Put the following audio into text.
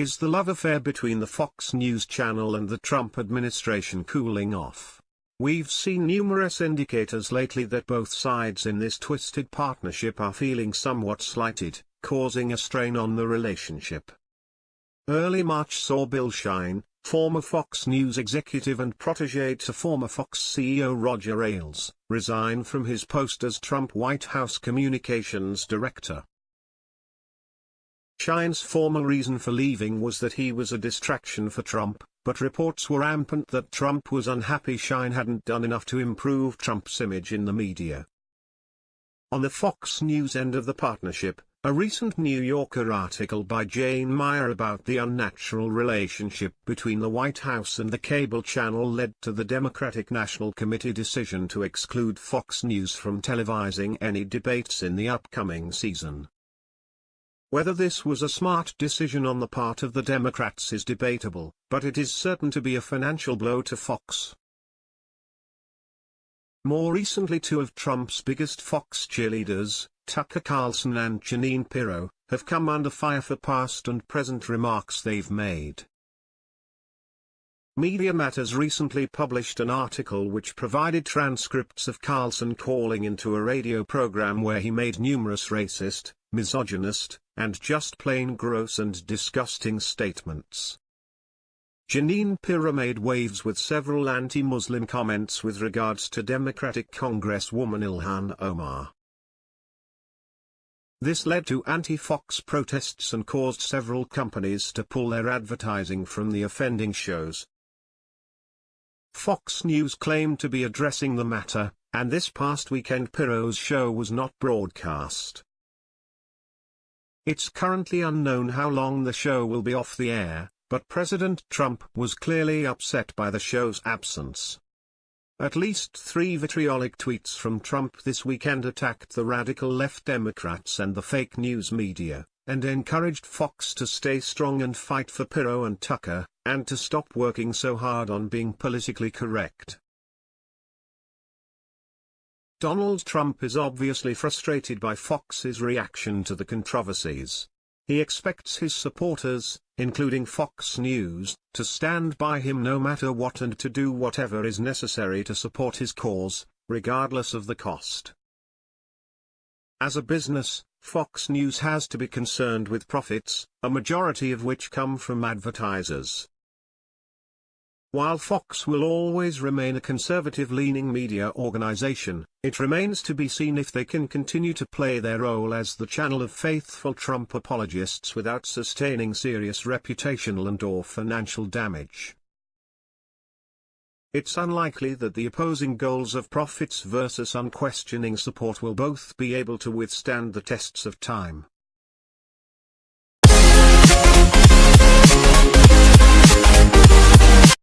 Is the love affair between the Fox News channel and the Trump administration cooling off? We've seen numerous indicators lately that both sides in this twisted partnership are feeling somewhat slighted, causing a strain on the relationship. Early March saw Bill Shine, former Fox News executive and protege to former Fox CEO Roger Ailes, resign from his post as Trump White House communications director. Shine's formal reason for leaving was that he was a distraction for Trump, but reports were rampant that Trump was unhappy Shine hadn't done enough to improve Trump's image in the media. On the Fox News end of the partnership, a recent New Yorker article by Jane Mayer about the unnatural relationship between the White House and the cable channel led to the Democratic National Committee decision to exclude Fox News from televising any debates in the upcoming season. Whether this was a smart decision on the part of the Democrats is debatable, but it is certain to be a financial blow to Fox. More recently two of Trump's biggest Fox cheerleaders, Tucker Carlson and Jeanine Pirro, have come under fire for past and present remarks they've made. Media Matters recently published an article which provided transcripts of Carlson calling into a radio program where he made numerous racist, misogynist, and just plain gross and disgusting statements. Jeanine Pirro made waves with several anti-Muslim comments with regards to Democratic Congresswoman Ilhan Omar. This led to anti-Fox protests and caused several companies to pull their advertising from the offending shows. Fox News claimed to be addressing the matter, and this past weekend Pirro's show was not broadcast. It's currently unknown how long the show will be off the air, but President Trump was clearly upset by the show's absence. At least three vitriolic tweets from Trump this weekend attacked the radical left Democrats and the fake news media, and encouraged Fox to stay strong and fight for Pirro and Tucker, and to stop working so hard on being politically correct. Donald Trump is obviously frustrated by Fox's reaction to the controversies. He expects his supporters, including Fox News, to stand by him no matter what and to do whatever is necessary to support his cause, regardless of the cost. As a business, Fox News has to be concerned with profits, a majority of which come from advertisers. While Fox will always remain a conservative-leaning media organization, it remains to be seen if they can continue to play their role as the channel of faithful Trump apologists without sustaining serious reputational and or financial damage. It's unlikely that the opposing goals of profits versus unquestioning support will both be able to withstand the tests of time.